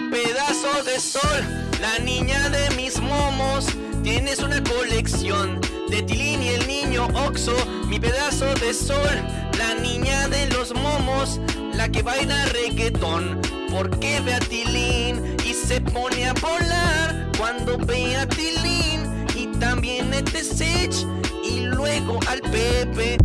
mi pedazo de sol, la niña de mis momos. Tienes una colección de Tilín y el niño Oxo, mi pedazo de sol, la niña de los momos, la que baila reggaetón. Porque ve a Tilín y se pone a volar cuando ve a Tilín y también a Sech y luego al Pepe.